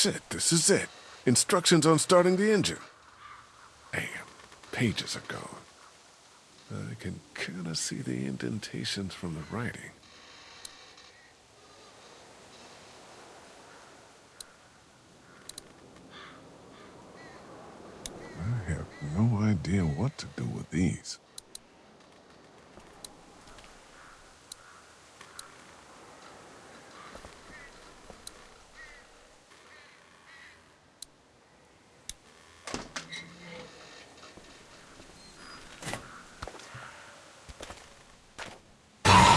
Shit, this is it. Instructions on starting the engine. Damn, pages are gone. I can kinda see the indentations from the writing. I have no idea what to do with these.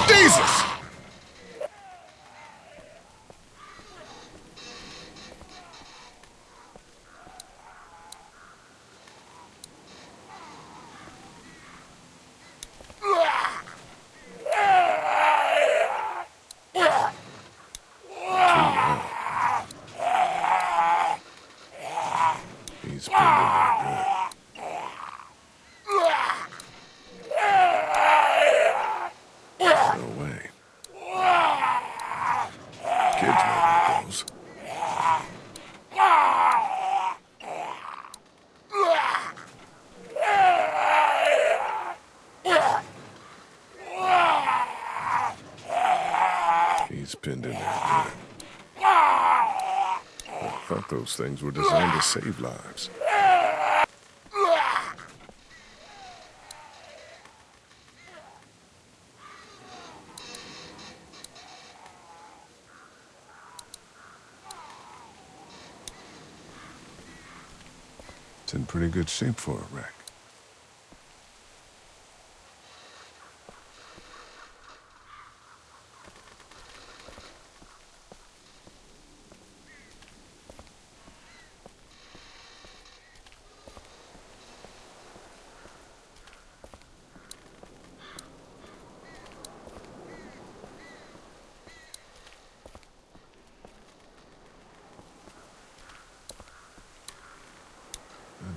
Jesus! He's pinned in there good. No way. Kids might need those. He's pinned in there good. I thought those things were designed to save lives. It's in pretty good shape for a wreck.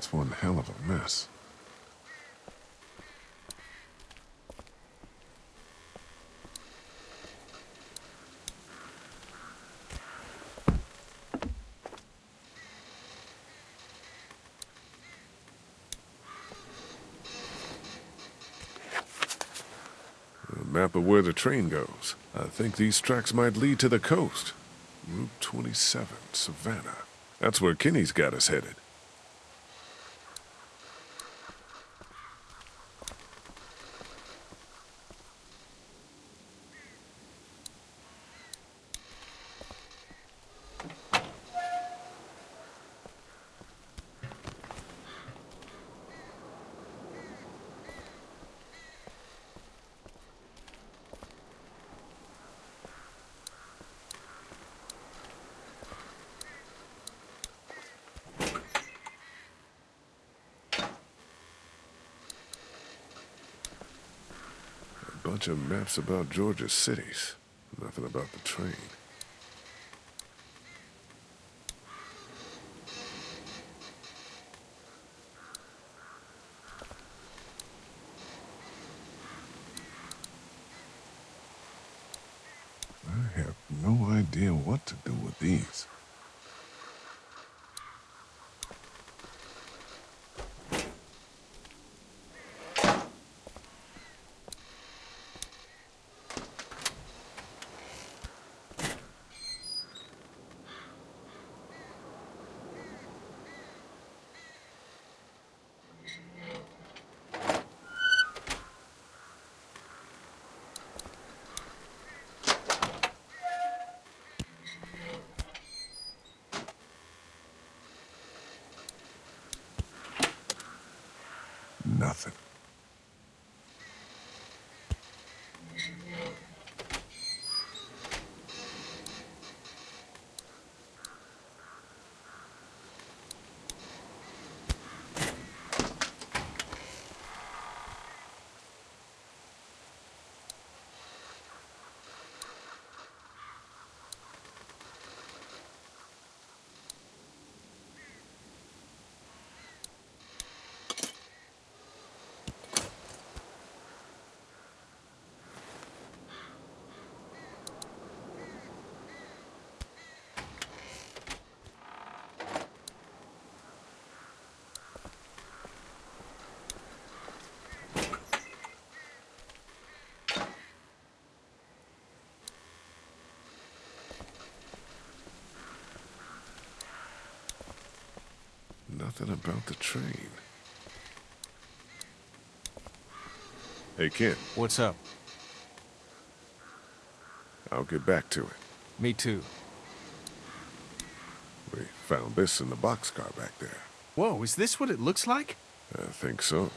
That's one hell of a mess. A map of where the train goes. I think these tracks might lead to the coast. Route 27, Savannah. That's where Kenny's got us headed. A bunch of maps about Georgia's cities. Nothing about the train. Nothing about the train. Hey, Ken, What's up? I'll get back to it. Me too. We found this in the boxcar back there. Whoa, is this what it looks like? I think so.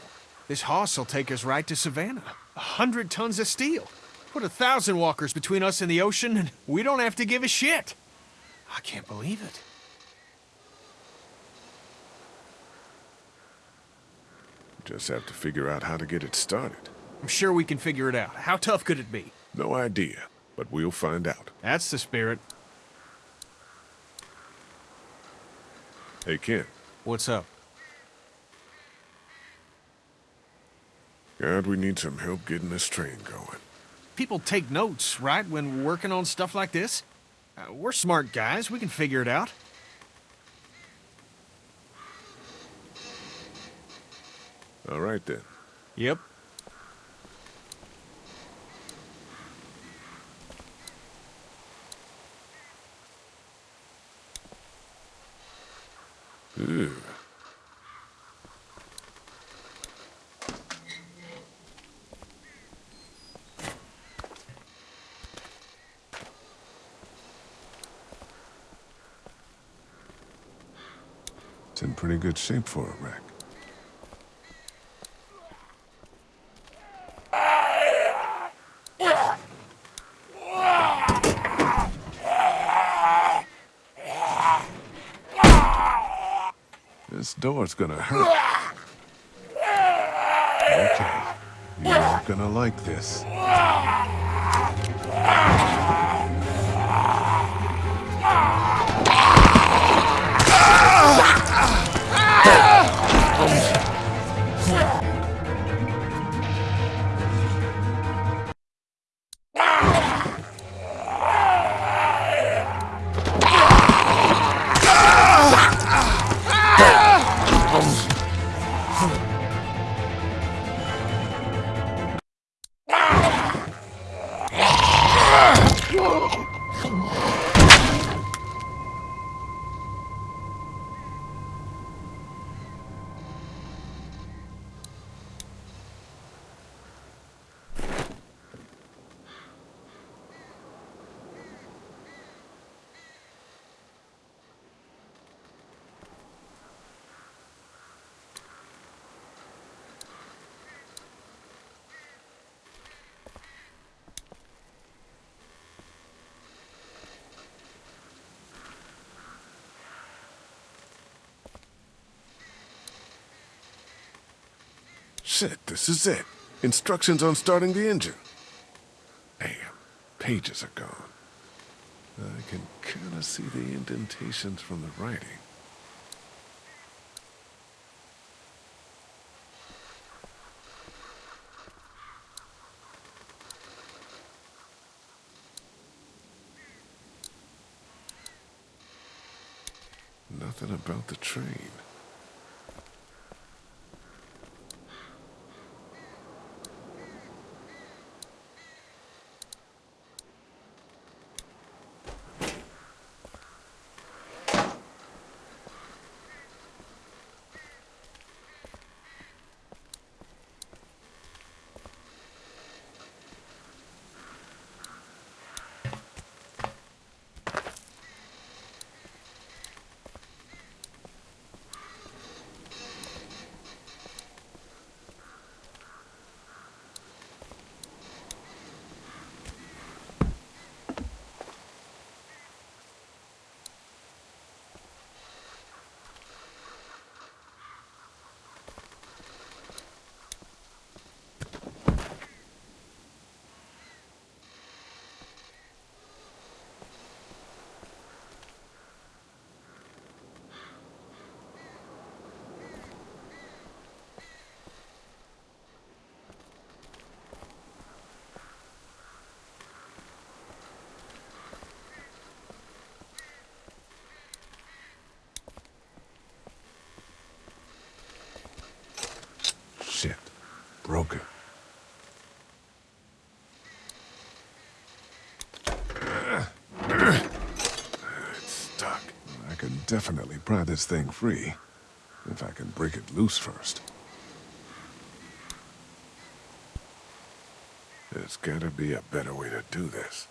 This hoss will take us right to Savannah. A hundred tons of steel. Put a thousand walkers between us and the ocean, and we don't have to give a shit. I can't believe it. Just have to figure out how to get it started. I'm sure we can figure it out. How tough could it be? No idea, but we'll find out. That's the spirit. Hey, Ken, What's up? God, we need some help getting this train going. People take notes, right, when working on stuff like this? Uh, we're smart guys. We can figure it out. All right, then. Yep. It's in pretty good shape for a wreck. Door's gonna hurt. Okay. You're not gonna like this. Shit, this is it. Instructions on starting the engine. Damn, pages are gone. I can kind of see the indentations from the writing. Nothing about the train. Shit. It's stuck. I can definitely pry this thing free. If I can break it loose first. There's gotta be a better way to do this.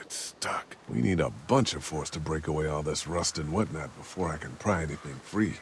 It's stuck. Need a bunch of force to break away all this rust and whatnot before I can pry anything free.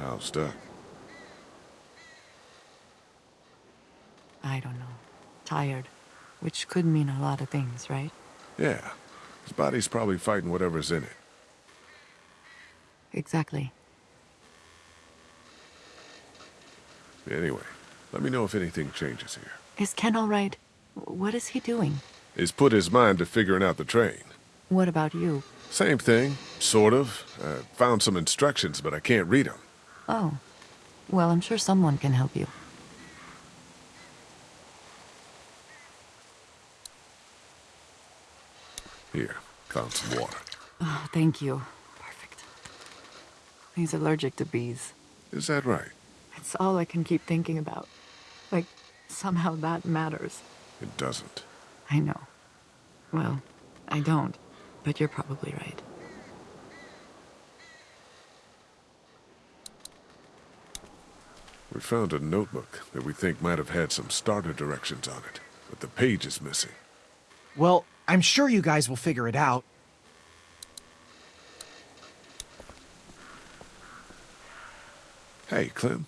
How stuck? I don't know. Tired. Which could mean a lot of things, right? Yeah. His body's probably fighting whatever's in it. Exactly. Anyway, let me know if anything changes here. Is Ken all right? What is he doing? He's put his mind to figuring out the train. What about you? Same thing, sort of. Uh, found some instructions, but I can't read them. Oh. Well, I'm sure someone can help you. Here, found some water. Oh, thank you. Perfect. He's allergic to bees. Is that right? It's all I can keep thinking about. Like, somehow that matters. It doesn't. I know. Well, I don't. But you're probably right. We found a notebook that we think might have had some starter directions on it, but the page is missing. Well, I'm sure you guys will figure it out. Hey, Clem.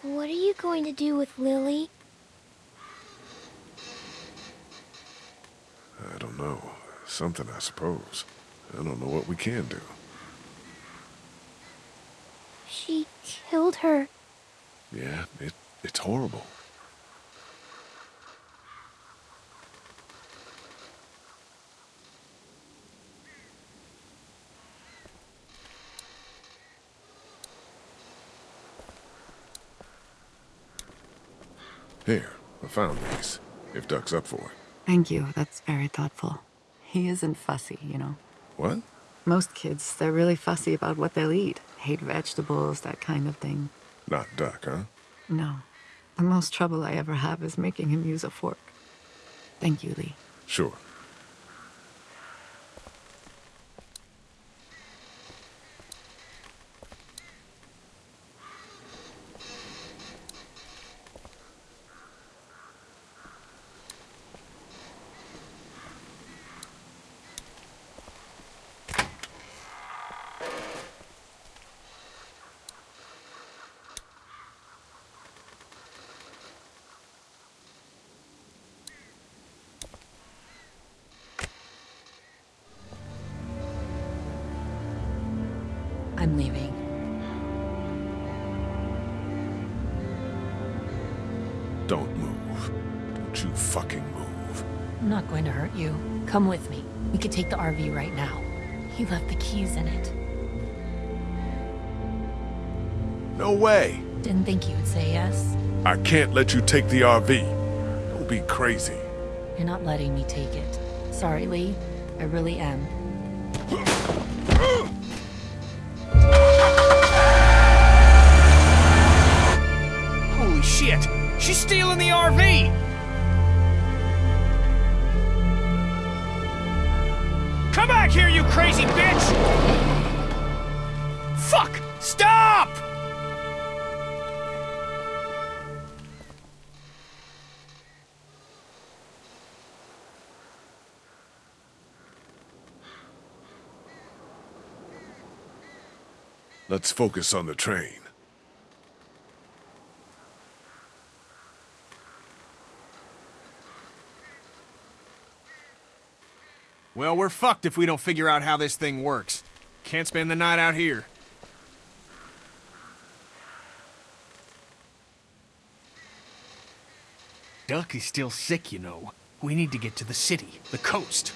What are you going to do with Lilly? I don't know. Something, I suppose. I don't know what we can do. She killed her. Yeah, it, it's horrible. Here, I found these. If Duck's up for it. Thank you. That's very thoughtful. He isn't fussy, you know. What? Most kids, they're really fussy about what they'll eat. Hate vegetables, that kind of thing. Not Duck, huh? No. The most trouble I ever have is making him use a fork. Thank you, Lee. Sure. The RV right now. He left the keys in it. No way. Didn't think you would say yes. I can't let you take the RV. Don't be crazy. You're not letting me take it. Sorry, Lee. I really am. Let's focus on the train. Well, we're fucked if we don't figure out how this thing works. Can't spend the night out here. Duck is still sick, you know. We need to get to the city, the coast.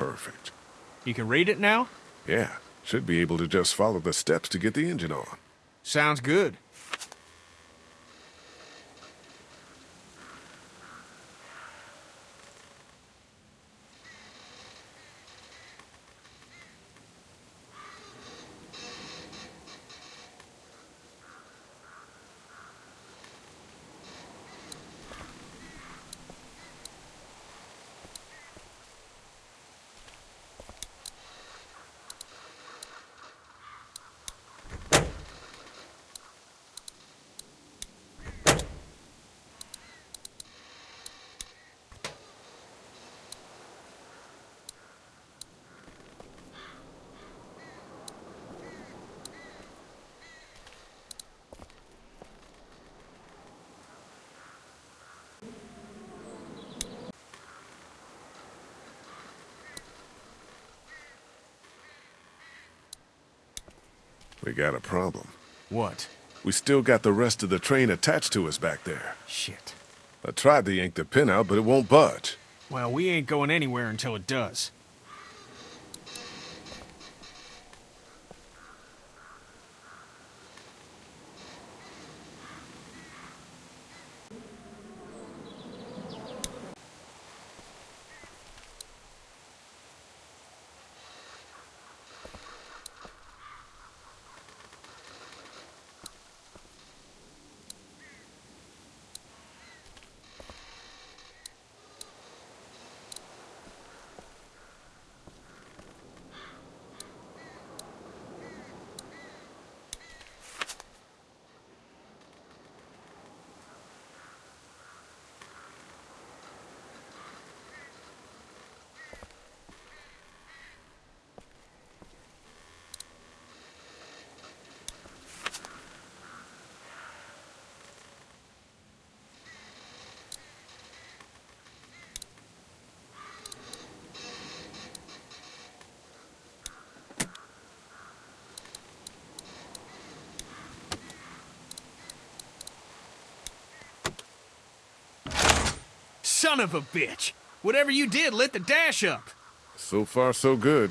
Perfect. You can read it now? Yeah, should be able to just follow the steps to get the engine on. Sounds good. We got a problem. What? We still got the rest of the train attached to us back there. Shit. I tried to yank the pin out, but it won't budge. Well, we ain't going anywhere until it does. Son of a bitch! Whatever you did lit the dash up. So far, so good.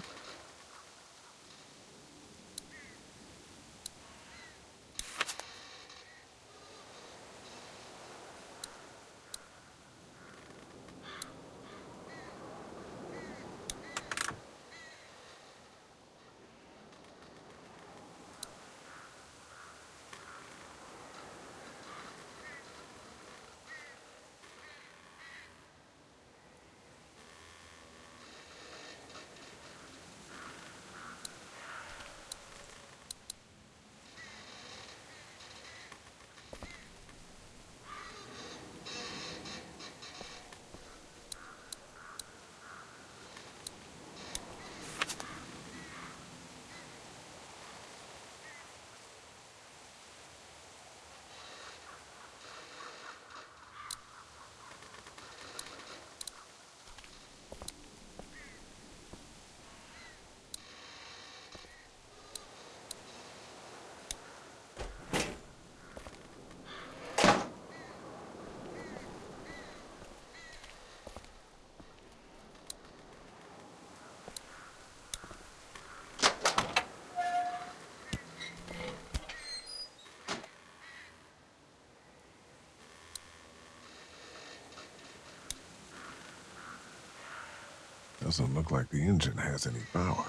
Doesn't look like the engine has any power.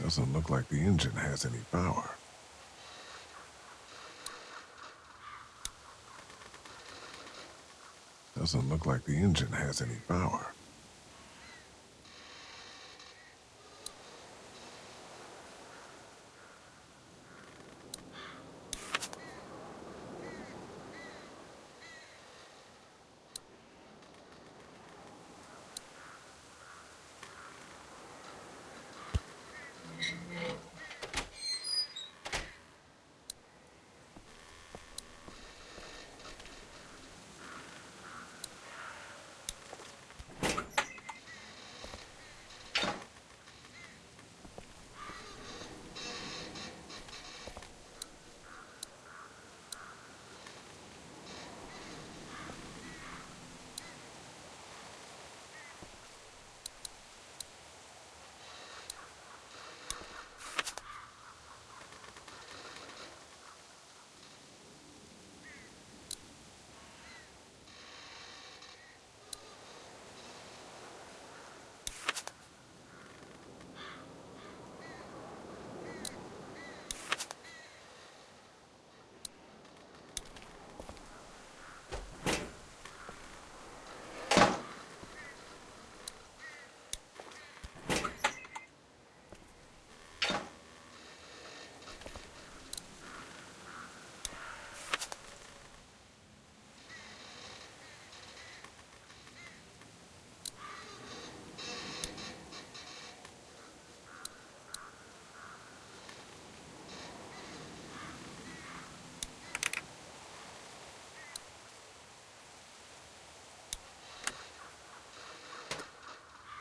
Doesn't look like the engine has any power. Doesn't look like the engine has any power.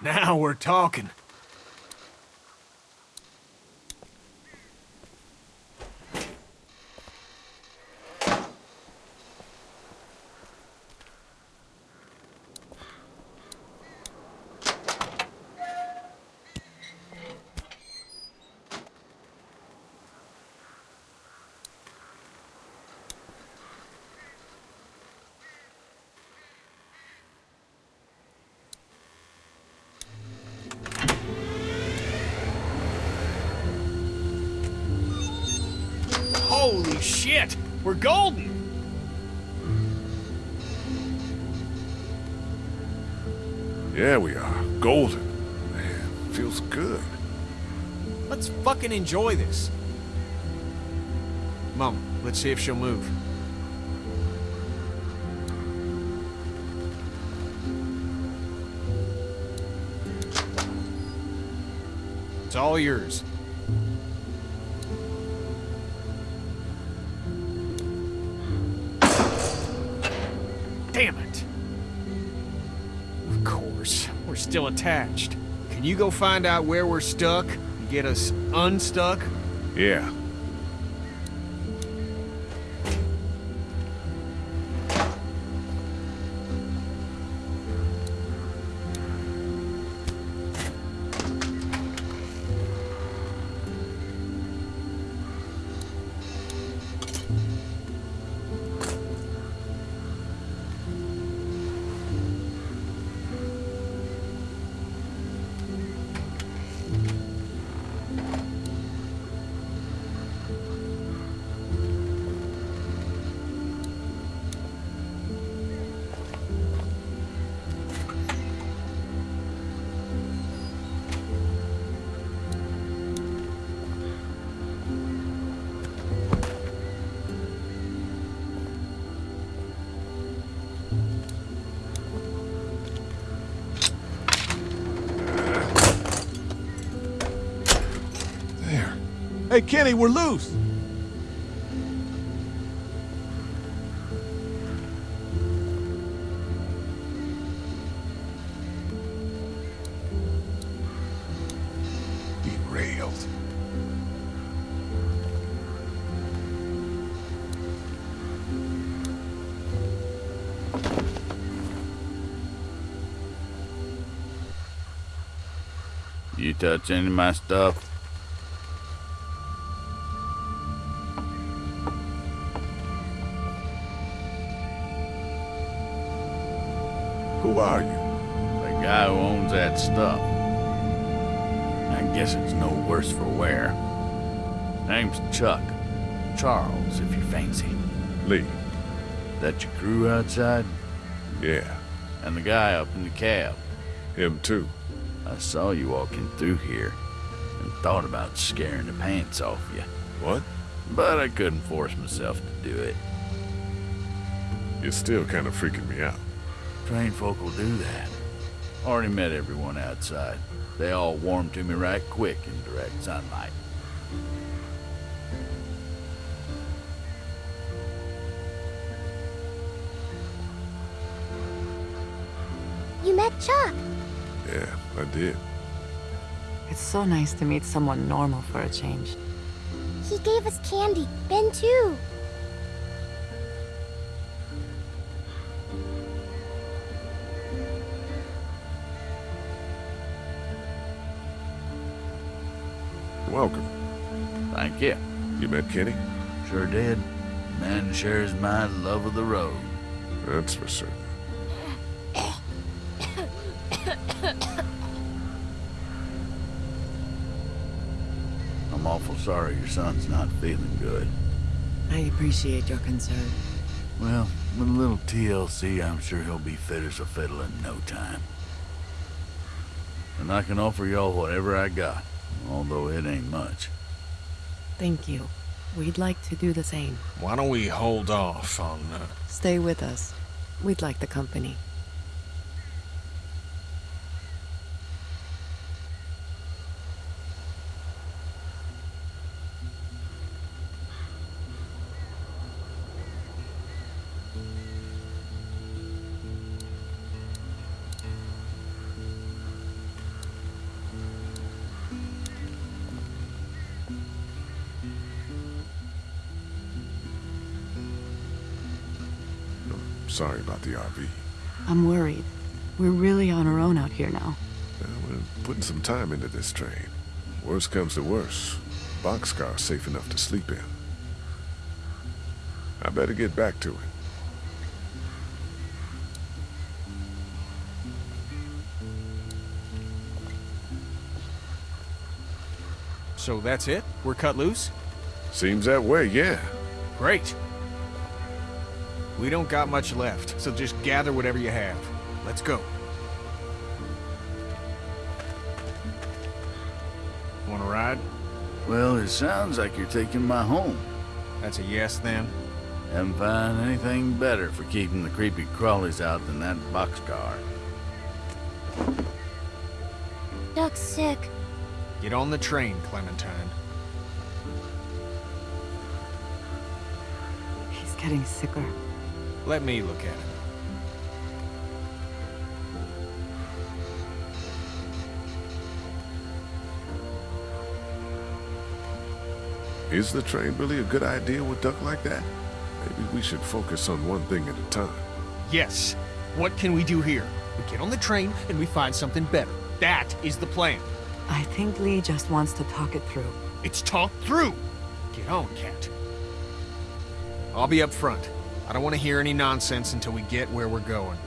Now we're talking. Holy shit! We're golden! Yeah, we are. Golden. Man, feels good. Let's fucking enjoy this. Mom, let's see if she'll move. It's all yours. Attached. Can you go find out where we're stuck and get us unstuck? Yeah. Hey, Kenny, we're loose. Derailed. You touch any of my stuff? Who are you? The guy who owns that stuff. I guess it's no worse for wear. Name's Chuck. Charles, if you fancy. Lee. That your crew outside? Yeah, And the guy up in the cab. him too. I saw you walking through here and thought about scaring the pants off you. What? But I couldn't force myself to do it. You're still kind of freaking me out. Trained folk will do that. Already met everyone outside. They all warmed to me right quick in direct sunlight. You met Chuck. Yeah, I did. It's so nice to meet someone normal for a change. He gave us candy. Ben too. Thank you. You met Kenny? Sure did. Man shares my love of the road. That's for certain. I'm awful sorry your son's not feeling good. I appreciate your concern. Well, with a little TLC, I'm sure he'll be fit as a fiddle in no time. And I can offer y'all whatever I got, although it ain't much. Thank you. We'd like to do the same. Why don't we hold off on, uh, Stay with us. We'd like the company. The RV. I'm worried. We're really on our own out here now. Uh, we're putting some time into this train. Worst comes to worst, boxcar's safe enough to sleep in. I better get back to it. so that's it? We're cut loose? Seems that way, yeah. Great. We don't got much left, so just gather whatever you have. Let's go. Want to ride? Well, it sounds like you're taking my home. That's a yes then. Haven't found anything better for keeping the creepy crawlies out than that boxcar. Duck's sick. Get on the train, Clementine. He's getting sicker. Let me look at it. Is the train really a good idea with Duck like that? Maybe we should focus on one thing at a time. Yes. What can we do here? We get on the train and we find something better. That is the plan. I think Lee just wants to talk it through. It's talked through. Get on, Kat. I'll be up front. I don't want to hear any nonsense until we get where we're going.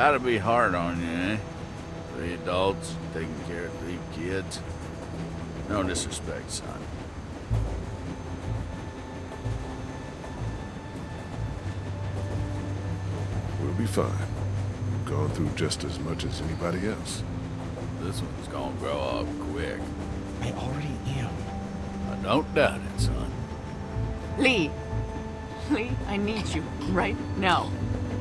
Gotta be hard on you, eh? Three adults taking care of three kids. No disrespect, son. We'll be fine. We've gone through just as much as anybody else. This one's gonna grow up quick. I already am. I don't doubt it, son. Lee! Lee, I need you right now.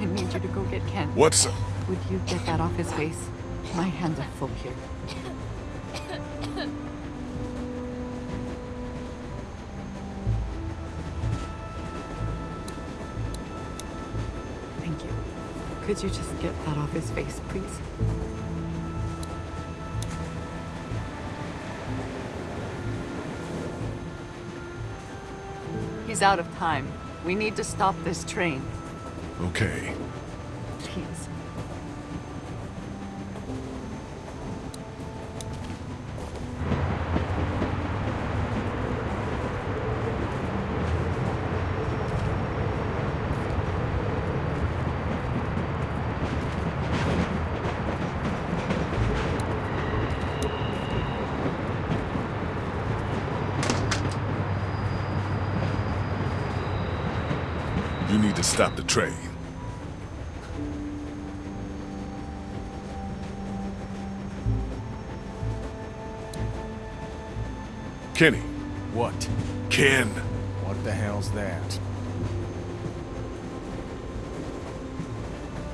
I need you to go get Ken. What's up? Would you get that off his face? My hands are full here. Thank you. Could you just get that off his face, please? He's out of time. We need to stop this train. Okay. Please. You need train. Kenny. What? Ken. What the hell's that?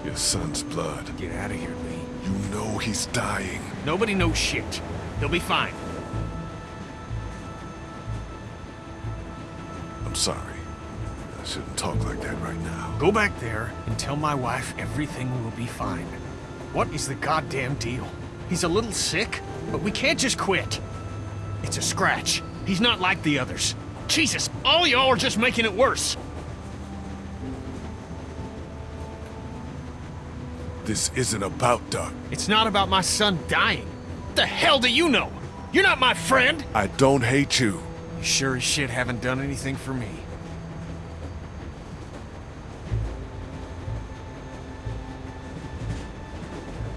Your son's blood. Get out of here, Lee. You know he's dying. Nobody knows shit. He'll be fine. I'm sorry. Shouldn't talk like that right now. Go back there and tell my wife everything will be fine. What is the goddamn deal? He's a little sick, but we can't just quit. It's a scratch. He's not like the others. Jesus, all y'all are just making it worse. This isn't about Duck. It's not about my son dying. What the hell do you know? You're not my friend. I don't hate you. You sure as shit haven't done anything for me.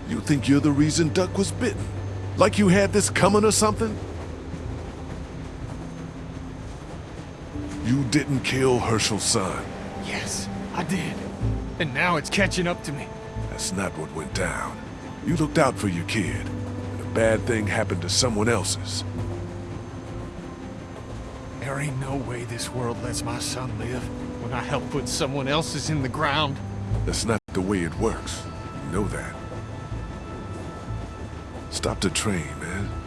You think you're the reason Duck was bitten? Like you had this coming or something? You didn't kill Hershel's son. Yes, I did. And now it's catching up to me. That's not what went down. You looked out for your kid, and a bad thing happened to someone else's. There ain't no way this world lets my son live when I help put someone else's in the ground. That's not the way it works. You know that. Stop the train, man.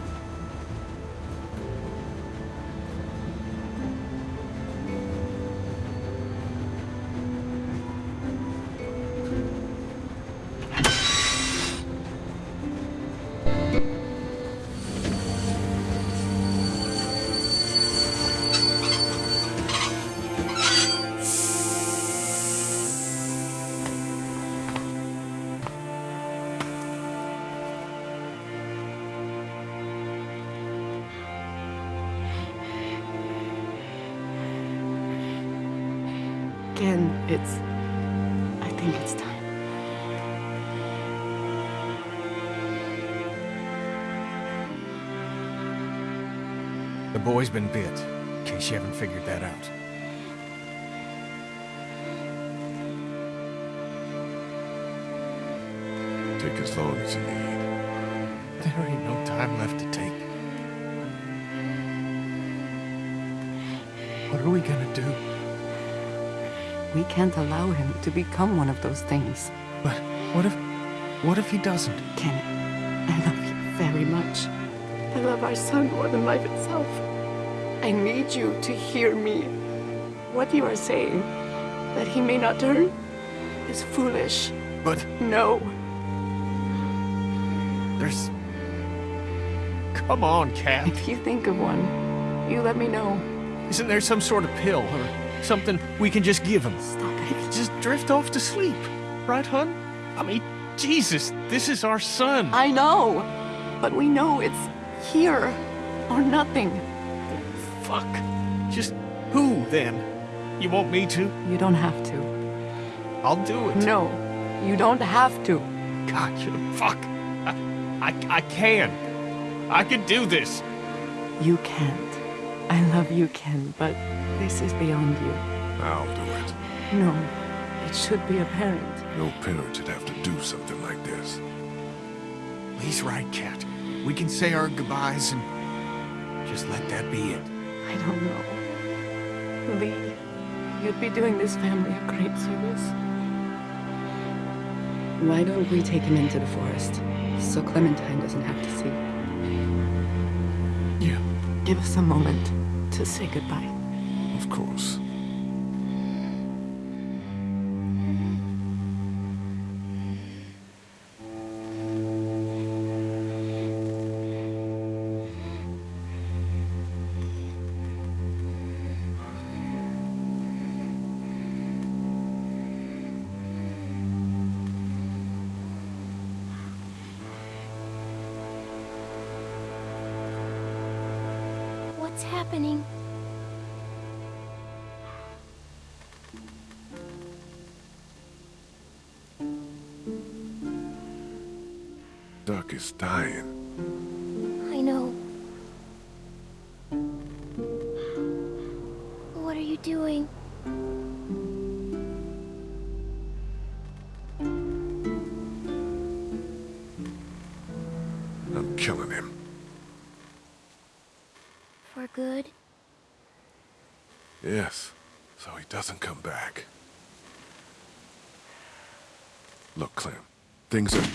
Boy's been bit, in case you haven't figured that out. Take as long as you need. There ain't no time left to take. What are we gonna do? We can't allow him to become one of those things. But what if... what if he doesn't? Kenny, I love you very much. I love our son more than life itself. I need you to hear me. What you are saying, that he may not turn, is foolish. But No, there's... Come on, Kat. if you think of one, you let me know. Isn't there some sort of pill or something we can just give him? Stop it. Just drift off to sleep. Right, hun? I mean, Jesus, this is our son. I know, but we know it's here or nothing. Fuck. Just who, then? You want me to? You don't have to. I'll do it. No, you don't have to. God, fuck. I, I, I can. I can do this. You can't. I love you, Ken, but this is beyond you. I'll do it. No, it should be apparent. No parent should have to do something like this. He's right, Kat. We can say our goodbyes and just let that be it. I don't know. Lee, you'd be doing this family a great service. Why don't we take him into the forest, so Clementine doesn't have to see? Yeah. Give us a moment to say goodbye. Of course. Doesn't come back. Look, Clem, things are...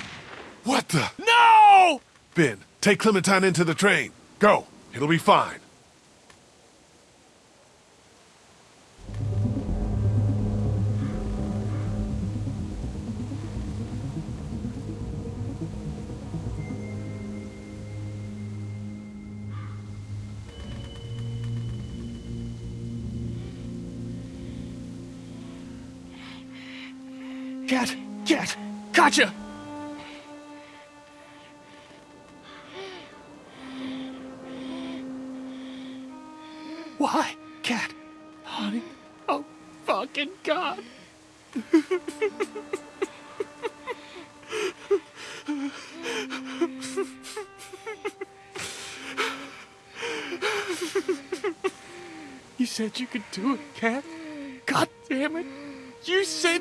What the? No! Ben, take Clementine into the train. Go. It'll be fine.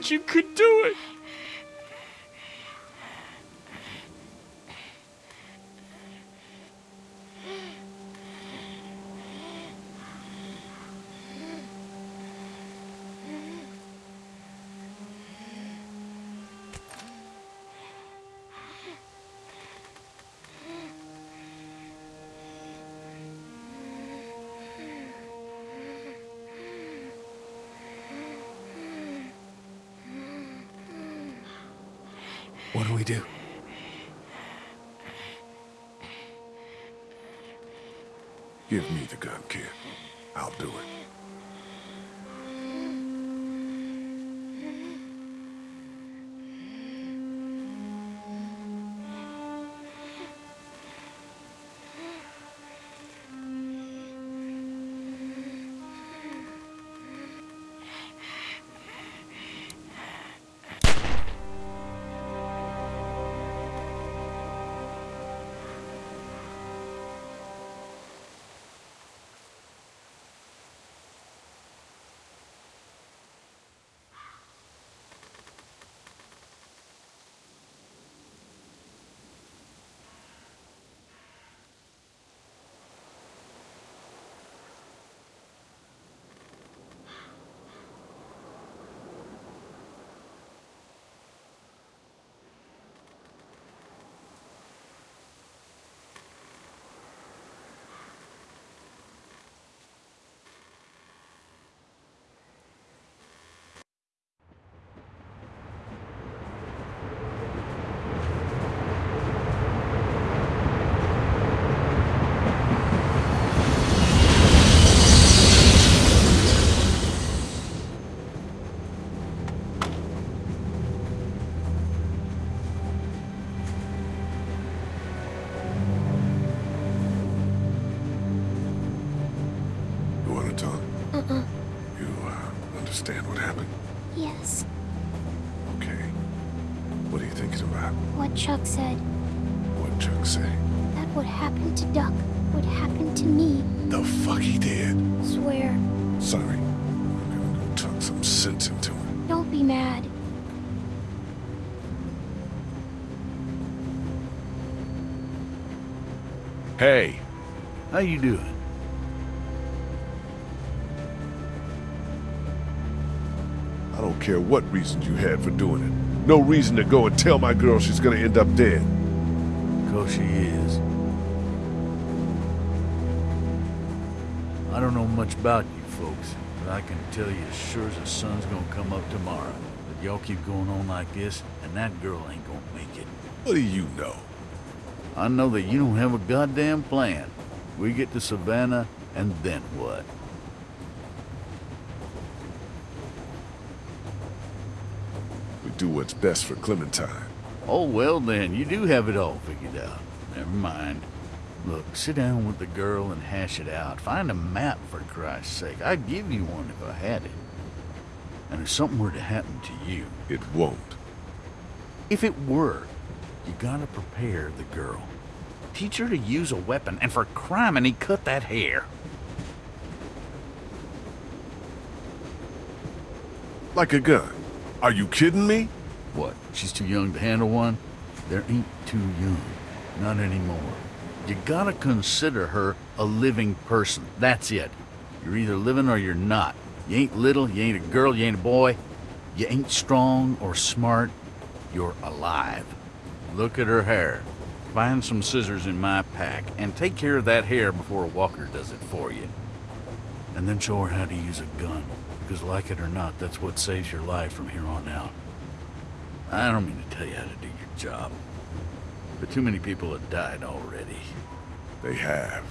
You could Give me the gun, kid. I'll do it. Hey, how you doing? I don't care what reasons you had for doing it. No reason to go and tell my girl she's gonna end up dead. Cause she is. I don't know much about you folks, but I can tell you as sure as the sun's gonna come up tomorrow. But y'all keep going on like this, and that girl ain't gonna make it. What do you know? I know that you don't have a goddamn plan. We get to Savannah, and then what? We do what's best for Clementine. Oh, well then, you do have it all figured out. Never mind. Look, sit down with the girl and hash it out. Find a map, for Christ's sake. I'd give you one if I had it. And if something were to happen to you, It won't. if it were, you gotta prepare the girl. Teach her to use a weapon, and for crime, and he cut that hair. Like a gun. Are you kidding me? What, she's too young to handle one? There ain't too young. Not anymore. You gotta consider her a living person. That's it. You're either living or you're not. You ain't little, you ain't a girl, you ain't a boy. You ain't strong or smart. You're alive. Look at her hair. Find some scissors in my pack and take care of that hair before Walker does it for you. And then show her how to use a gun. Because like it or not, that's what saves your life from here on out. I don't mean to tell you how to do your job. But too many people have died already. They have.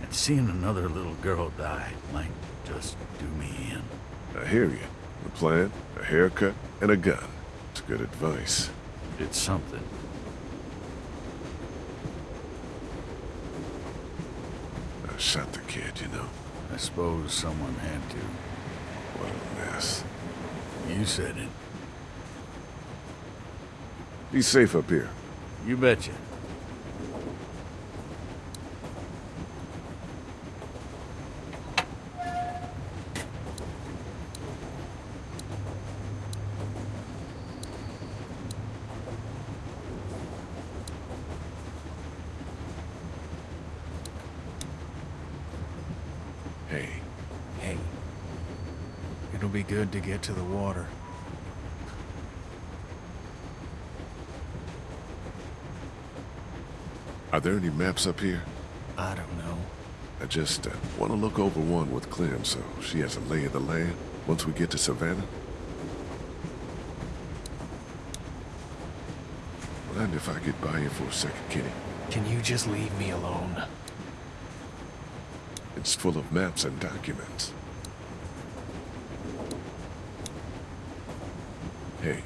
And seeing another little girl die might just do me in. I hear you. A plan, a haircut, and a gun. It's good advice. It's something. Shot the kid, you know. I suppose someone had to. What a mess. You said it. Be safe up here. You betcha. Hey, Hey, it'll be good to get to the water. are there any maps up here? I don't know. I just uh, want to look over one with Clem so she has a lay of the land once we get to Savannah. Mind if I get by you for a second, Kenny? Can you just leave me alone? It's full of maps and documents. Hey,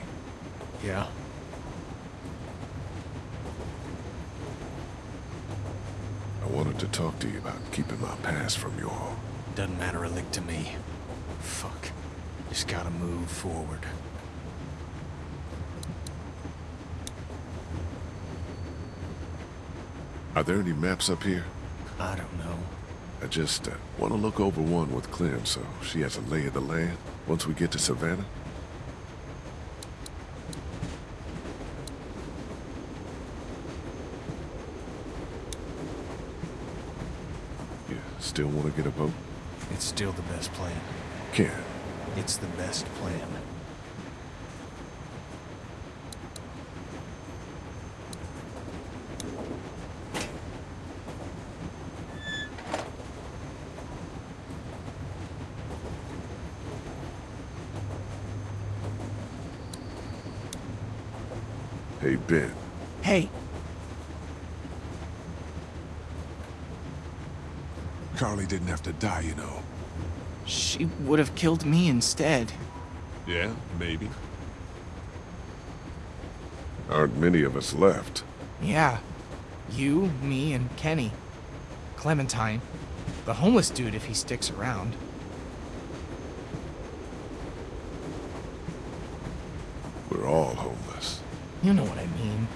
Yeah? I wanted to talk to you about keeping my past from you all. Doesn't matter a lick to me. Fuck. Just gotta move forward. Are there any maps up here? I don't know. I just uh, want to look over one with Clem so she has a lay of the land once we get to Savannah. You still want to get a boat? It's still the best plan. Can. It's the best plan. Hey, Ben. Hey, Carley didn't have to die, you know. she would have killed me instead. Yeah, maybe. Aren't many of us left. Yeah. You, me, and Kenny. Clementine. The homeless dude if he sticks around. We're all homeless. You know what I mean.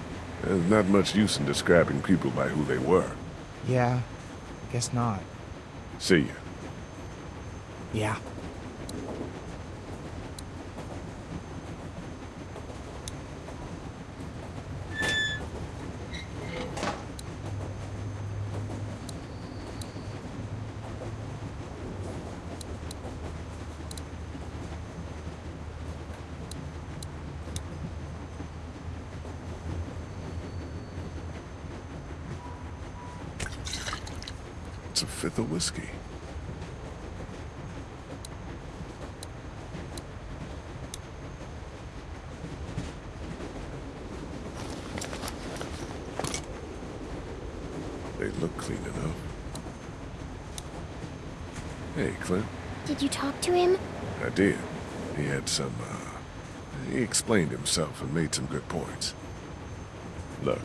There's not much use in describing people by who they were. Yeah, I guess not. See ya. Yeah. It's a fifth of whiskey. They look clean enough. Hey, Clem. Did you talk to him? I did. He had some, uh... He explained himself and made some good points. Look,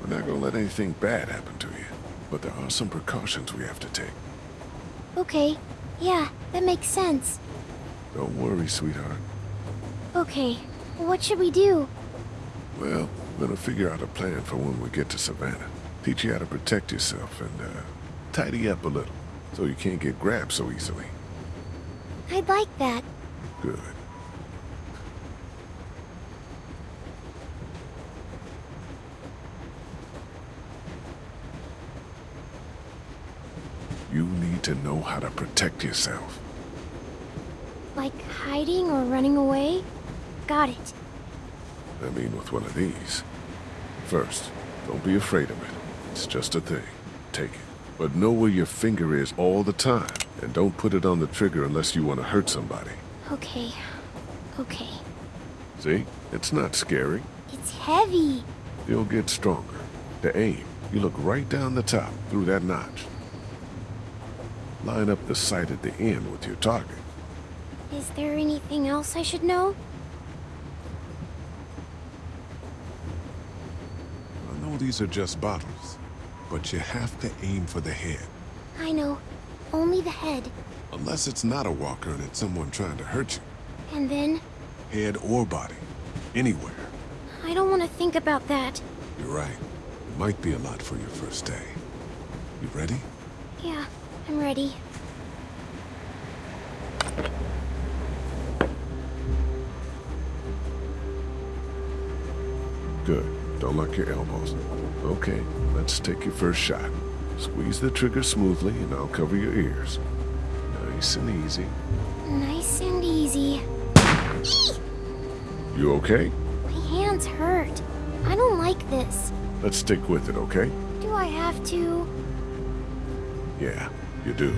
we're not gonna let anything bad happen to you, but there are some precautions we have to take. Okay. Yeah, that makes sense. Don't worry, sweetheart. Okay. What should we do? Well, we're gonna figure out a plan for when we get to Savannah. Teach you how to protect yourself and, uh, tidy up a little, so you can't get grabbed so easily. I'd like that. Good. You need to know how to protect yourself. Like hiding or running away? Got it. I mean with one of these. First, don't be afraid of it. It's just a thing. Take it. But know where your finger is all the time, and don't put it on the trigger unless you want to hurt somebody. Okay. Okay. See? It's not scary. It's heavy. You'll get stronger. To aim, you look right down the top, through that notch. Line up the sight at the end with your target. Is there anything else I should know? I know these are just bottles, but you have to aim for the head. I know. Only the head. Unless it's not a walker and it's someone trying to hurt you. And then? Head or body. Anywhere. I don't want to think about that. You're right. It might be a lot for your first day. You ready? Yeah, I'm ready. Good. Don't lock your elbows. Okay, let's take your first shot. Squeeze the trigger smoothly and I'll cover your ears. Nice and easy. Nice and easy. You okay? My hands hurt. I don't like this. Let's stick with it, okay? Do I have to? Yeah, you do.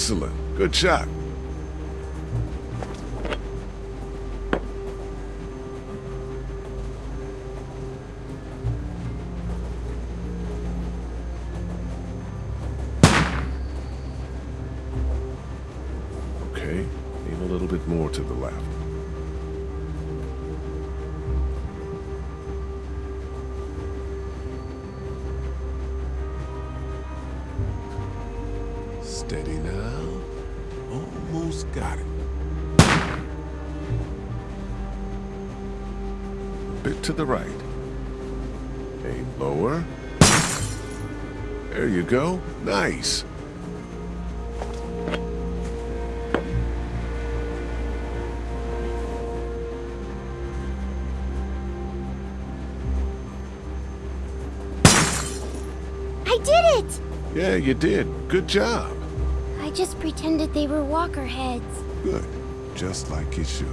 Excellent. Good shot. Steady now. Almost got it. A bit to the right. Aim lower. There you go. Nice. I did it! Yeah, you did. Good job. I just pretended they were walker heads. Good. Just like you should.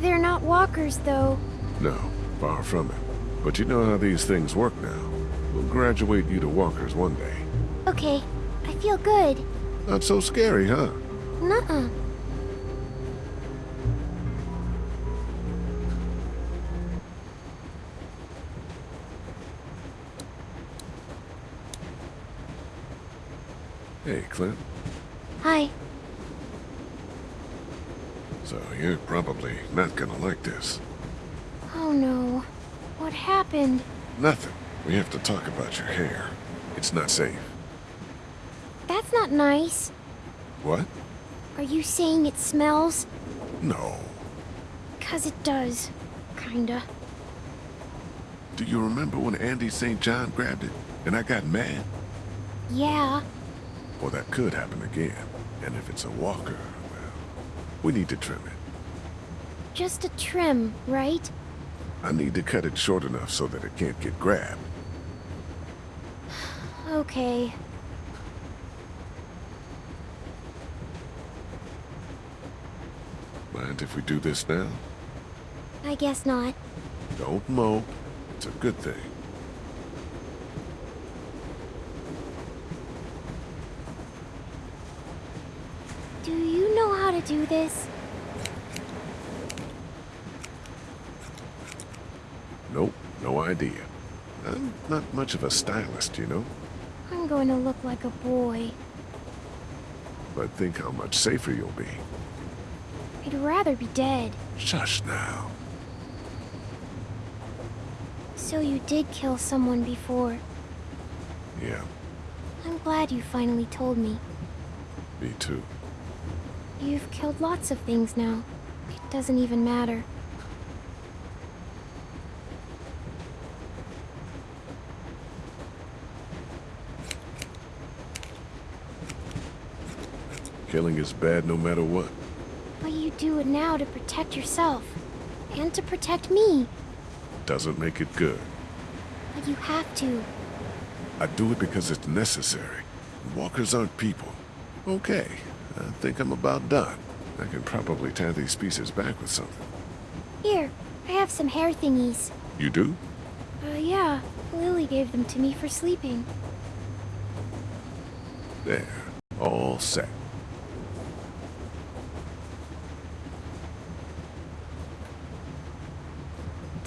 They're not walkers, though. No, far from it. But you know how these things work now. We'll graduate you to walkers one day. Okay. I feel good. Not so scary, huh? Nuh-uh. Hey, Clem. You're not gonna like this. Oh no. What happened? Nothing. We have to talk about your hair. It's not safe. That's not nice. What? Are you saying it smells? No. Cause it does. Kinda. Do you remember when Andy St. John grabbed it and I got mad? Yeah. Well, that could happen again. And if it's a walker, well, we need to trim it. Just a trim, right? I need to cut it short enough so that it can't get grabbed. Okay. Mind if we do this now? I guess not. Don't mope. It's a good thing. Do you know how to do this? Nope, no idea. I'm not much of a stylist, you know? I'm going to look like a boy. But think how much safer you'll be. I'd rather be dead. Shush now. So you did kill someone before. Yeah, I'm glad you finally told me. me too. You've killed lots of things now. It doesn't even matter. Killing is bad no matter what. But you do it now to protect yourself. And to protect me. Doesn't make it good. But you have to. I do it because it's necessary. Walkers aren't people. Okay, I think I'm about done. I can probably tie these pieces back with something. Here, I have some hair thingies. You do? Uh, yeah. Lilly gave them to me for sleeping. There. All set.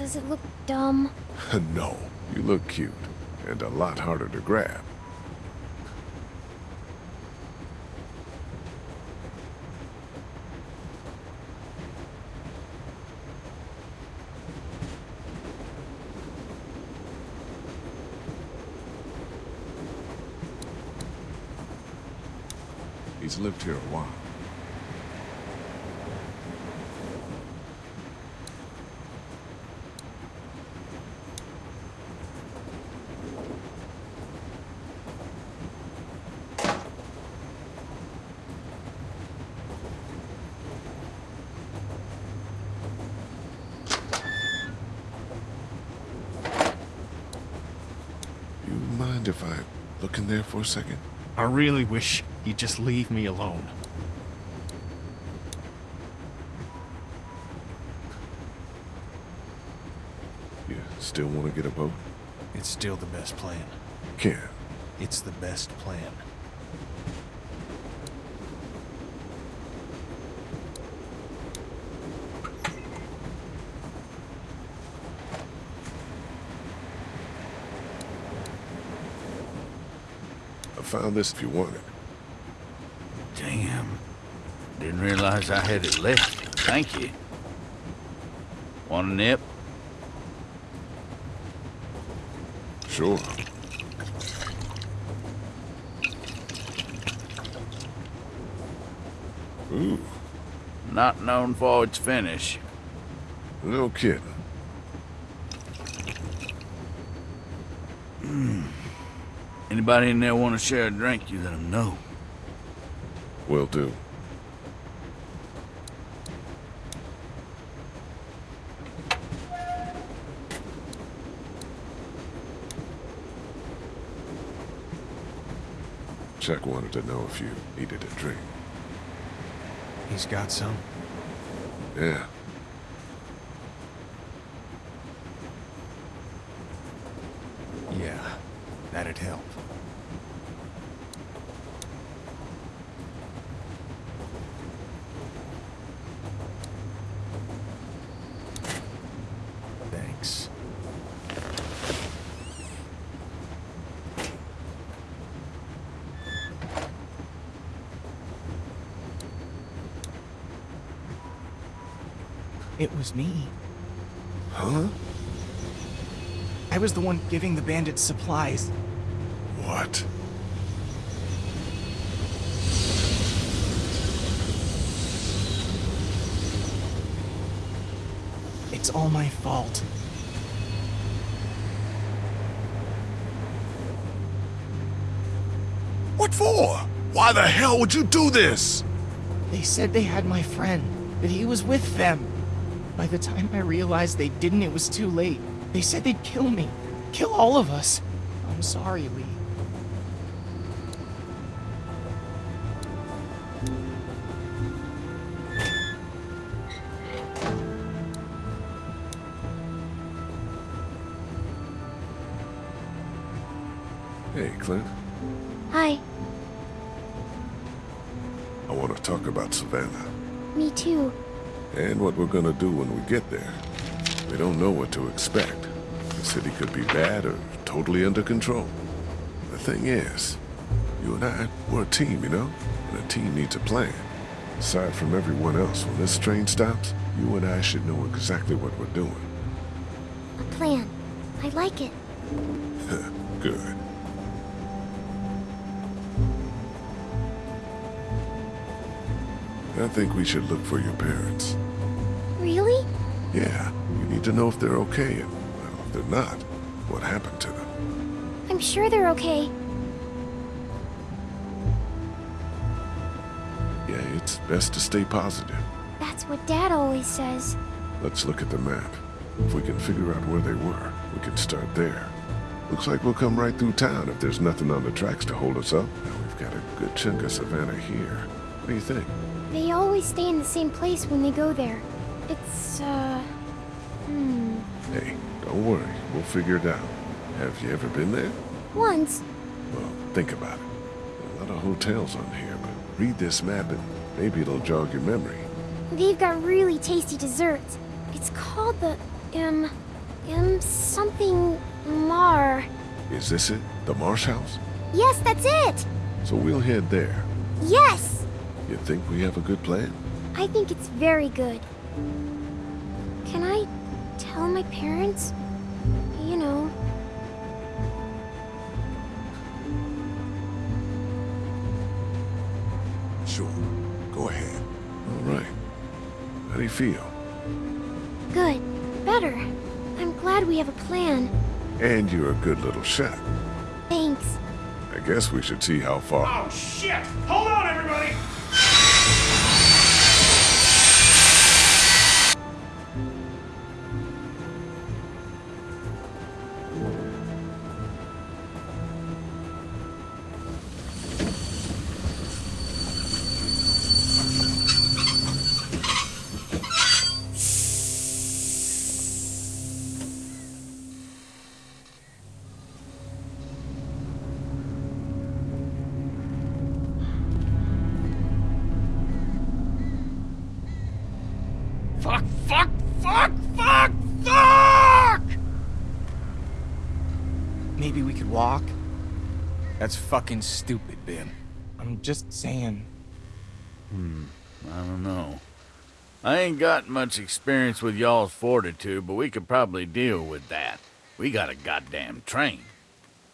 Does it look dumb? no, you look cute. And a lot harder to grab. He's lived here a while. You mind if I look in there for a second? I really wish you'd just leave me alone. You still want to get a boat? It's still the best plan. Can. It's the best plan. This if you want it. Damn. Didn't realize I had it left. Thank you. Want a nip? Sure. Ooh, Not known for its finish. no kidding. Hmm. Anybody in there want to share a drink, you let them know. Will do. Chuck wanted to know if you needed a drink. He's got some. Yeah. Yeah, that'd help. Thanks. It was me. Huh? I was the one giving the bandits supplies. What? It's all my fault. What for? Why the hell would you do this? They said they had my friend, that he was with them. By the time I realized they didn't, it was too late. They said they'd kill me. Kill all of us. I'm sorry, Lee. Gonna do when we get there. We don't know what to expect. The city could be bad or totally under control. The thing is, you and I, we're a team, you know? And a team needs a plan. Aside from everyone else, when this train stops, you and I should know exactly what we're doing. A plan. I like it. Good. I think we should look for your parents. Yeah, you need to know if they're okay, and, well, if they're not, what happened to them. I'm sure they're okay. Yeah, it's best to stay positive. That's what Dad always says. Let's look at the map. If we can figure out where they were, we can start there. Looks like we'll come right through town if there's nothing on the tracks to hold us up. Now we've got a good chunk of Savannah here. What do you think? They always stay in the same place when they go there. It's, uh... Hmm... Hey, don't worry. We'll figure it out. Have you ever been there? Once. Well, think about it. There a lot of hotels on here, but read this map and maybe it'll jog your memory. They've got really tasty desserts. It's called the, um... Um, something... Mar. Is this it? The Marsh House? Yes, that's it! So we'll head there. Yes! You think we have a good plan? I think it's very good. Can I tell my parents? You know, Sure. Go ahead. All right. How do you feel? good. Better. I'm glad we have a plan. And you're a good little shot. Thanks. I guess we should see how far. Oh, shit! Hold on, everybody! That's fucking stupid, Ben. I'm just saying. Hmm, I don't know. I ain't got much experience with y'all's fortitude, but we could probably deal with that. We got a goddamn train.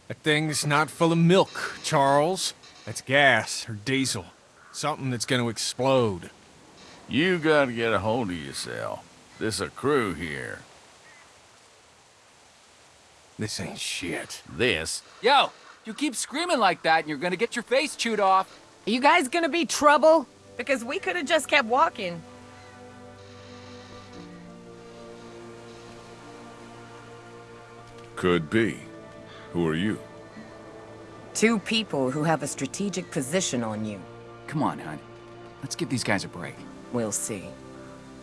That thing's not full of milk, Charles. That's gas or diesel. Something that's gonna explode. You gotta get a hold of yourself. This a crew here. This ain't shit. This Yo, you keep screaming like that and you're gonna get your face chewed off. Are you guys gonna be trouble? Because we could have just kept walking. Could be. Who are you? Two people who have a strategic position on you. Come on, hon. Let's give these guys a break. We'll see.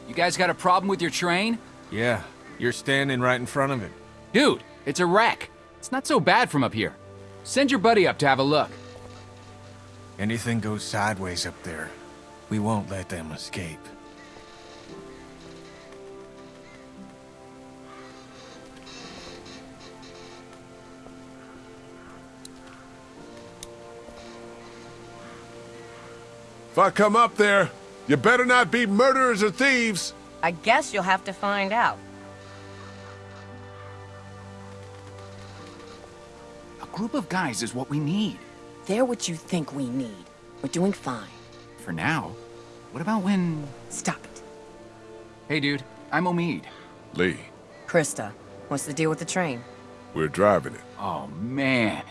You guys got a problem with your train? Yeah, you're standing right in front of it. Dude, it's a wreck. It's not so bad from up here. Send your buddy up to have a look. Anything goes sideways up there, we won't let them escape. If I come up there, you better not be murderers or thieves. I guess you'll have to find out. Group of guys is what we need. They're what you think we need. We're doing fine. For now. What about when... Stop it. Hey, dude. I'm Omid. Lee, Christa, what's the deal with the train? we're driving it. Oh, man.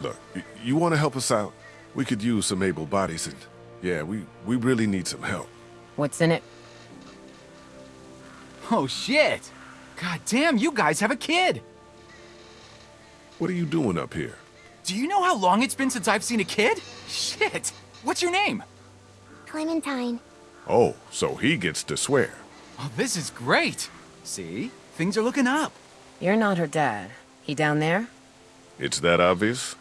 Look, you want to help us out? We could use some able bodies and... Yeah, we, we really need some help. What's in it? Oh, shit. God damn, you guys have a kid. What are you doing up here? Do you know how long it's been since I've seen a kid? Shit. What's your name? Clementine. Oh, so he gets to swear. Oh, this is great. See? Things are looking up. You're not her dad. He down there? It's that obvious?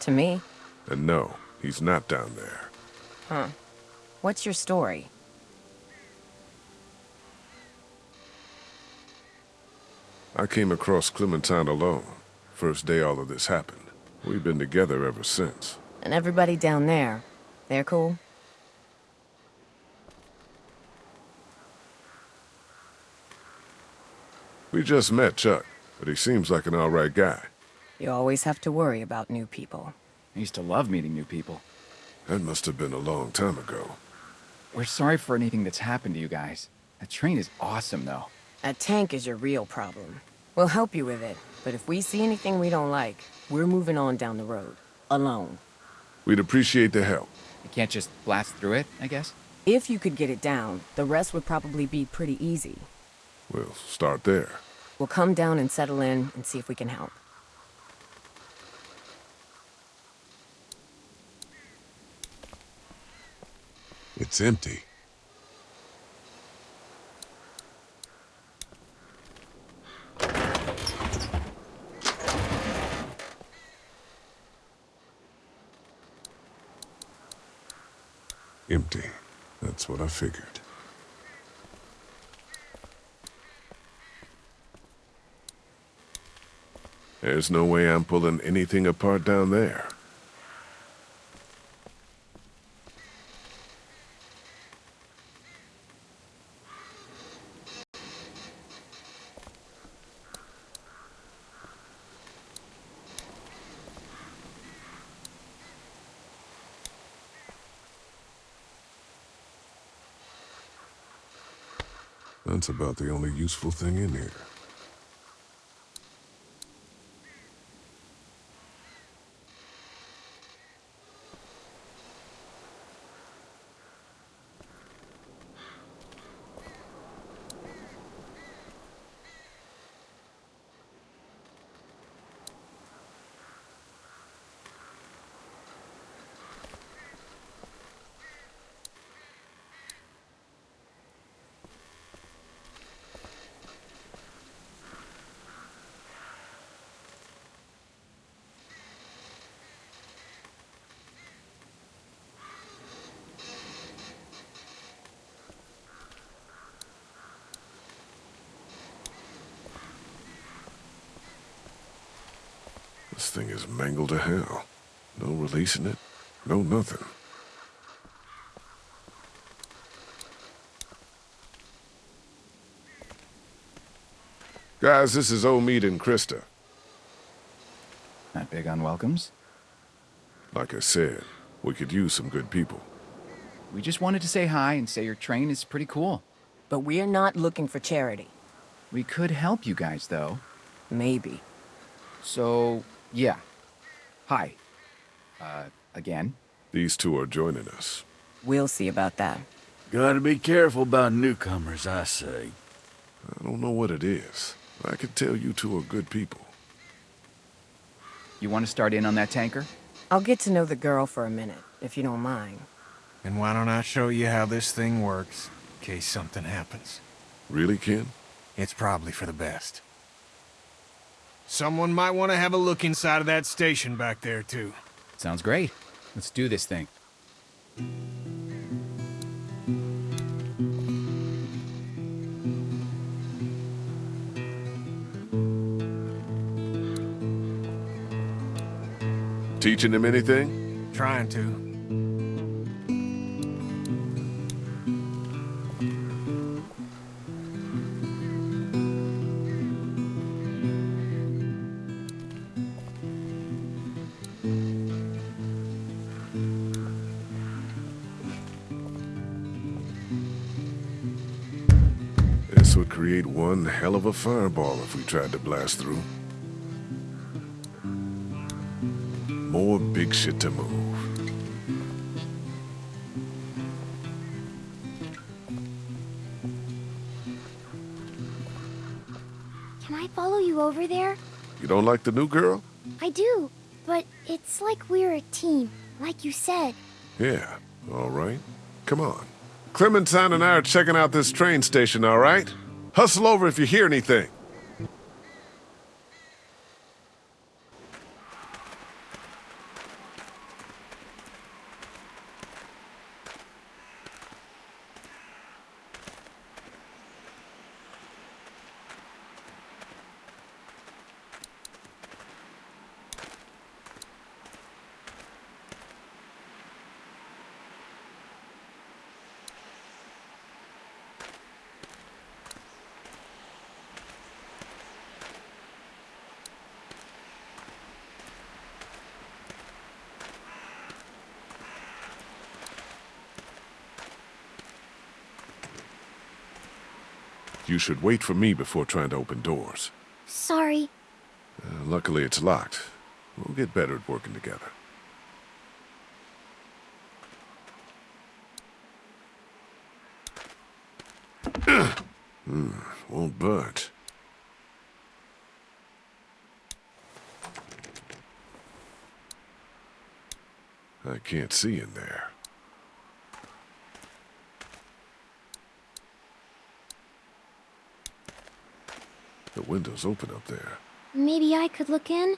To me. And no, he's not down there. Huh. What's your story? I came across Clementine alone. First day all of this happened. We've been together ever since. And everybody down there, they're cool? We just met Chuck, but he seems like an alright guy. You always have to worry about new people. I used to love meeting new people. That must have been a long time ago. We're sorry for anything that's happened to you guys. That train is awesome, though. That tank is your real problem. We'll help you with it, but if we see anything we don't like, we're moving on down the road. Alone. We'd appreciate the help. You can't just blast through it, I guess? If you could get it down, the rest would probably be pretty easy. We'll start there. We'll come down and settle in and see if we can help. It's empty. Empty. That's what I figured. There's no way I'm pulling anything apart down there. That's about the only useful thing in here. This thing is mangled to hell. No releasing it, no nothing. Guys, this is Omid and Christa. Not big on welcomes. Like I said, we could use some good people. We just wanted to say hi and say your train is pretty cool. But we're not looking for charity. We could help you guys, though. Maybe. So, yeah. Hi. Uh, again. These two are joining us. We'll see about that. Gotta be careful about newcomers, I say. I don't know what it is. I can tell you two are good people. You want to start in on that tanker? I'll get to know the girl for a minute, if you don't mind. And why don't I show you how this thing works, in case something happens? Really, Ken? It's probably for the best. Someone might want to have a look inside of that station back there, too. Sounds great. Let's do this thing. Teaching him anything? Trying to. Of a fireball if we tried to blast through. More big shit to move. Can I follow you over there? You don't like the new girl? I do, but it's like we're a team, like you said. Yeah, all right. Come on. Clementine and I are checking out this train station, all right? Hustle over if you hear anything. You should wait for me before trying to open doors. Sorry. Uh, luckily, it's locked. We'll get better at working together. hmm, won't budge. I can't see in there. Window's open up there. Maybe I could look in?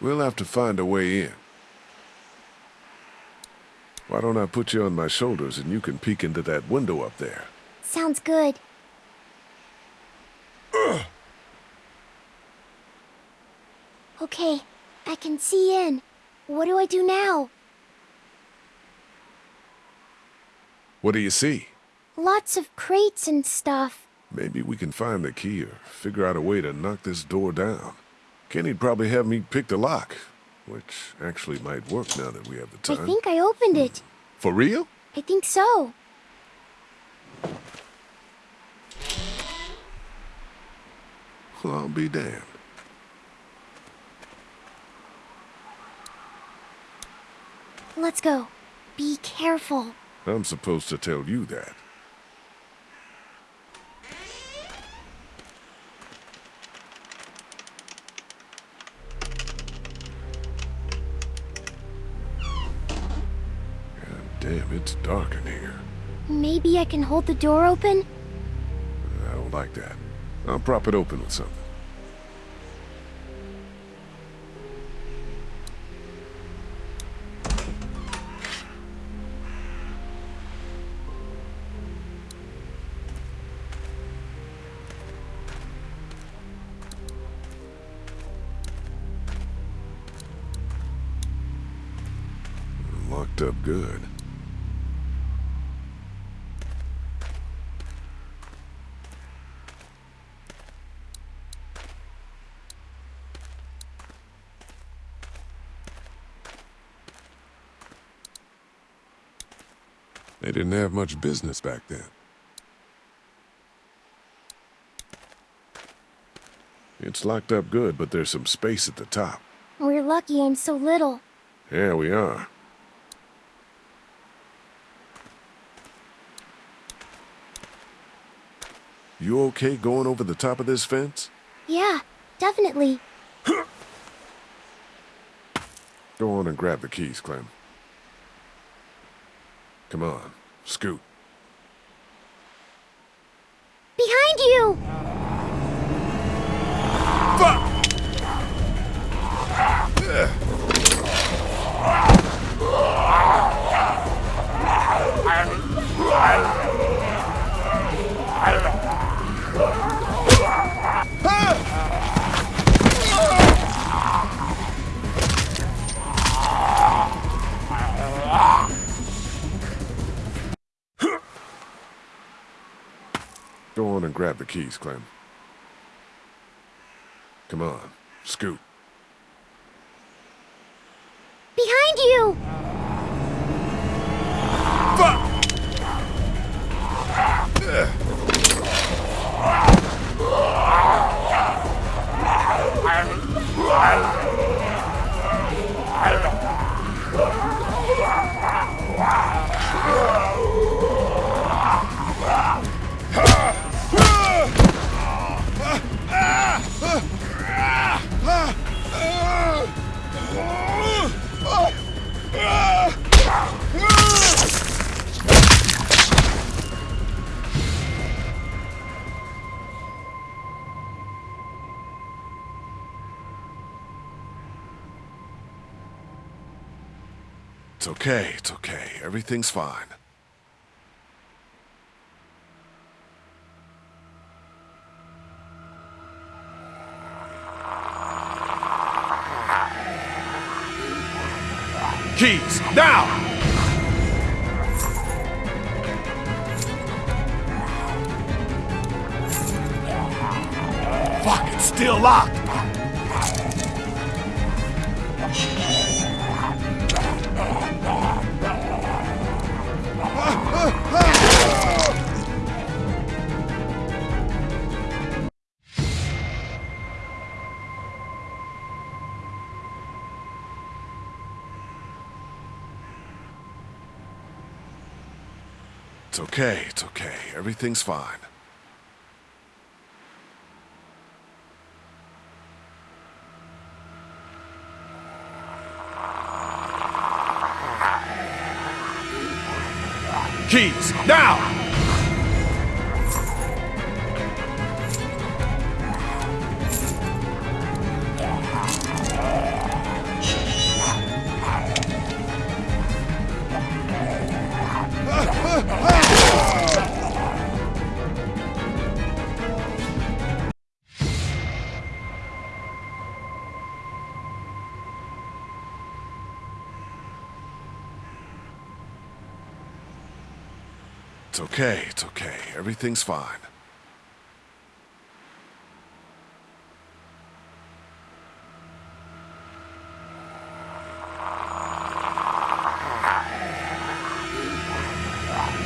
We'll have to find a way in. Why don't I put you on my shoulders and you can peek into that window up there? Sounds good. Okay, I can see in. What do I do now? What do you see? Lots of crates and stuff. Maybe we can find the key or figure out a way to knock this door down. Kenny'd probably have me pick the lock, which actually might work now that we have the time. I think I opened it. Hmm. For real? I think so. Well, I'll be damned. Let's go. Be careful. I'm supposed to tell you that. God damn, it's dark in here. Maybe I can hold the door open? I don't like that. I'll prop it open with something. Didn't have much business back then. It's locked up good, but there's some space at the top. We're lucky I'm so little. Yeah, we are. You okay going over the top of this fence? Yeah, definitely. Go on and grab the keys, Clem. Come on, scoot. Go on and grab the keys, Clem. Come on, scoot. Okay, it's okay. Everything's fine. Keys, now! Fuck, it's still locked! Okay, it's okay. Everything's fine. Keys, now! Everything's fine.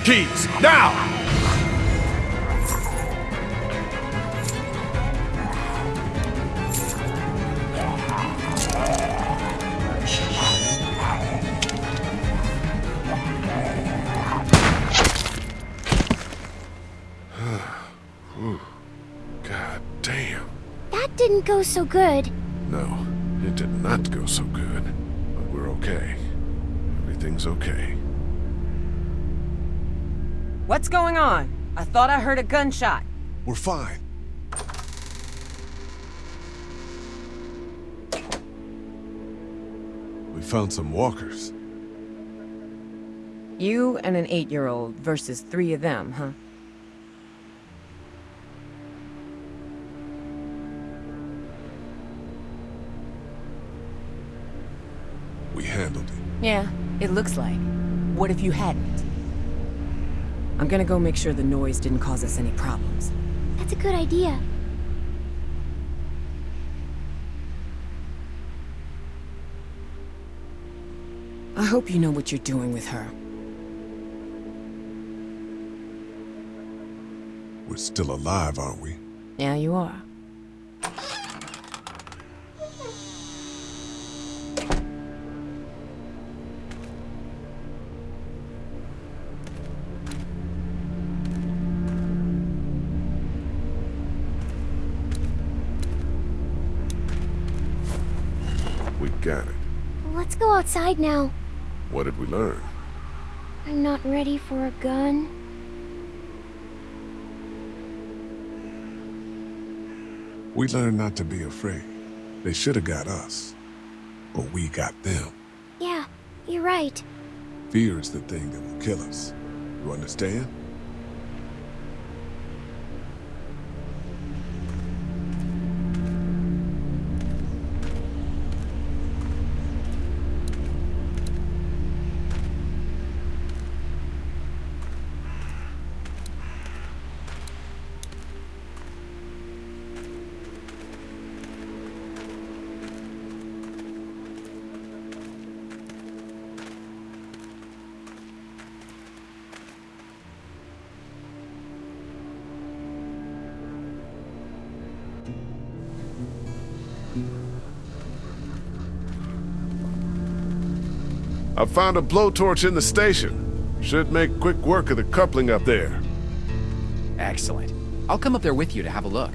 Keys, now! So good. No, it did not go so good. But we're okay. Everything's okay. What's going on? I thought I heard a gunshot. We're fine. We found some walkers. You and an eight-year-old versus three of them, huh? It looks like. What if you hadn't? I'm gonna go make sure the noise didn't cause us any problems. That's a good idea. I hope you know what you're doing with her. We're still alive, aren't we? Yeah, you are. Got it. Let's go outside now. What did we learn? I'm not ready for a gun. We learned not to be afraid. They should have got us. But we got them. Yeah, you're right. Fear is the thing that will kill us. You understand? I found a blowtorch in the station. Should make quick work of the coupling up there. Excellent. I'll come up there with you to have a look.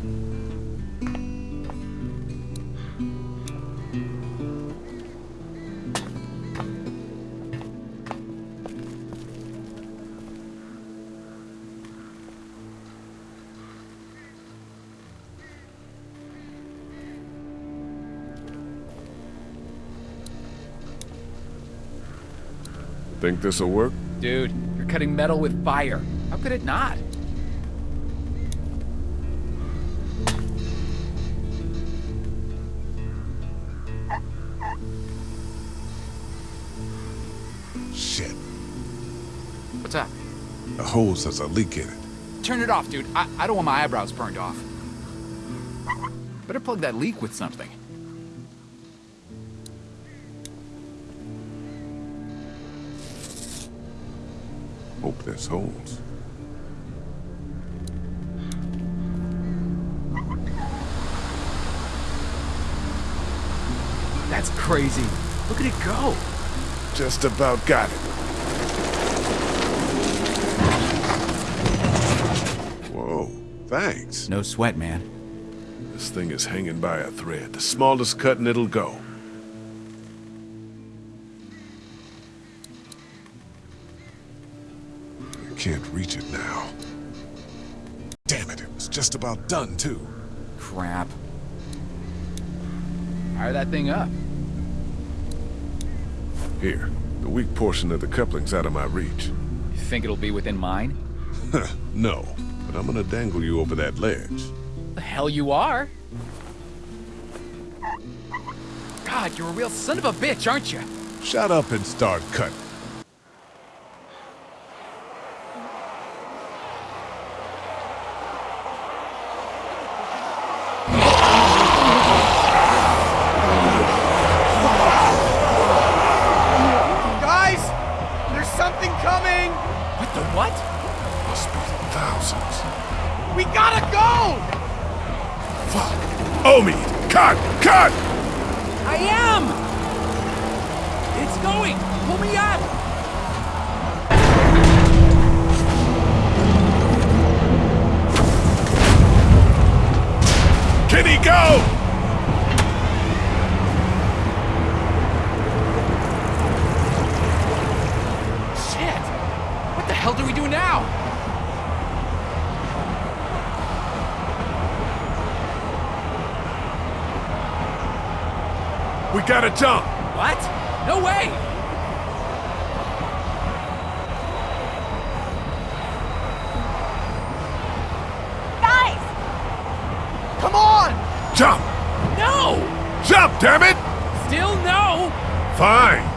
Think this'll work? Dude, you're cutting metal with fire. How could it not? Shit. What's up? The hose has a leak in it. Turn it off, dude. I, I don't want my eyebrows burned off. Better plug that leak with something. Hope this holds. That's crazy. Look at it go. Just about got it. Whoa, thanks. No sweat, man. This thing is hanging by a thread. The smallest cut and it'll go. About done, too. Crap. Fire that thing up. Here, the weak portion of the coupling's out of my reach. You think it'll be within mine? no, but I'm gonna dangle you over that ledge. The hell you are? God, you're a real son of a bitch, aren't you? Shut up and start cutting. It's going! Pull me up! Kitty, go! Shit! What the hell do we do now? We gotta jump! What? No way! Guys! Come on! Jump! No! Jump, damn it! Still no! Fine.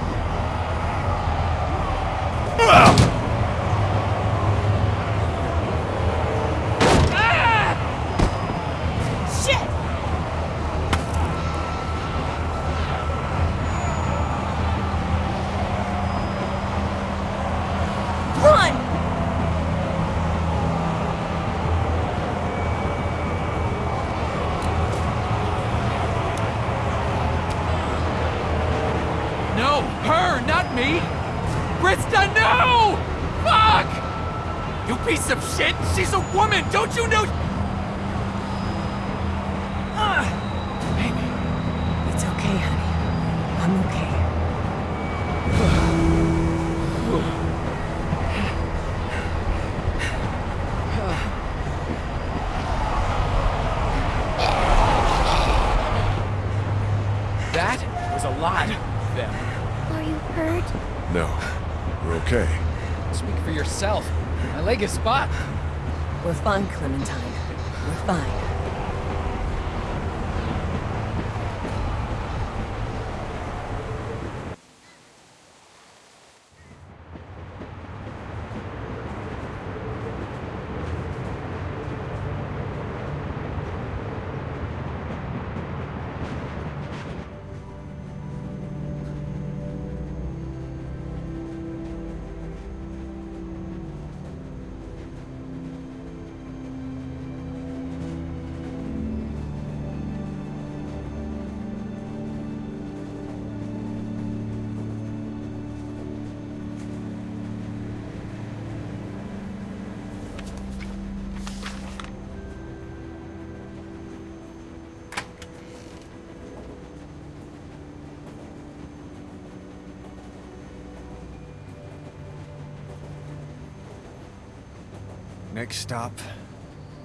Next stop,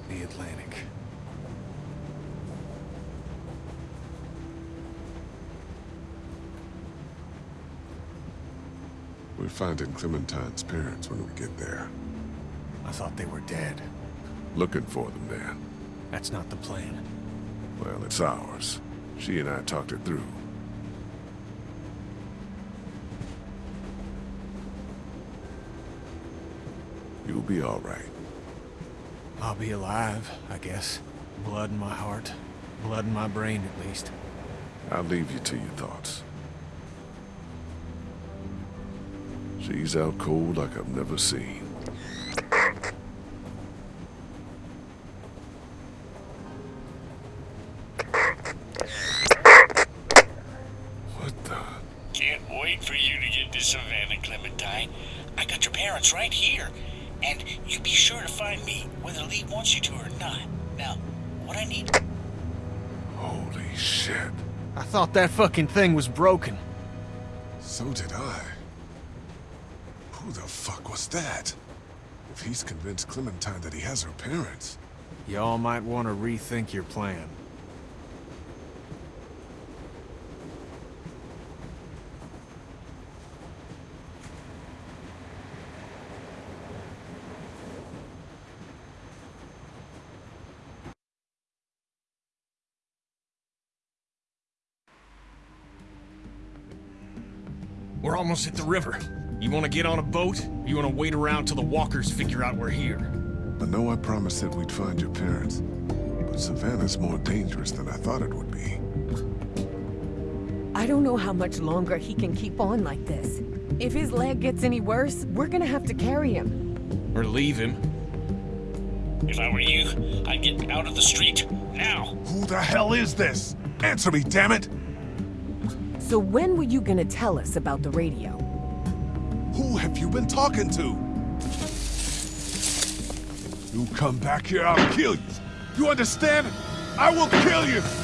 the Atlantic. We're finding Clementine's parents when we get there. I thought they were dead. Looking for them, Dan. That's not the plan. Well, it's ours. She and I talked it through. You'll be all right. I'll be alive, I guess. Blood in my heart. Blood in my brain, at least. I'll leave you to your thoughts. She's out cold like I've never seen. What the? Can't wait for you to get to Savannah, Clementine. I got your parents right here. And you be sure to find me, whether Lee wants you to or not. Now, what I need... Holy shit. I thought that fucking thing was broken. So did I. Who the fuck was that? If he's convinced Clementine that he has her parents, Y'all might want to rethink your plan. We're at the river. You want to get on a boat? Or you want to wait around till the walkers figure out we're here? I know I promised that we'd find your parents, but Savannah's more dangerous than I thought it would be. I don't know how much longer he can keep on like this. If his leg gets any worse, we're gonna have to carry him. Or leave him? If I were you, I'd get out of the street. Now! Who the hell is this? Answer me, damn it! So when were you gonna tell us about the radio? Who have you been talking to? You come back here, I'll kill you. You understand? I will kill you!